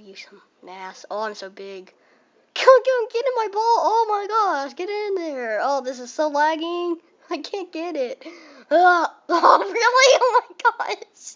give you some ass. Oh, I'm so big. Come on, come get in my ball. Oh my gosh, get in there. Oh, this is so lagging. I can't get it. Uh, oh, really? Oh my gosh!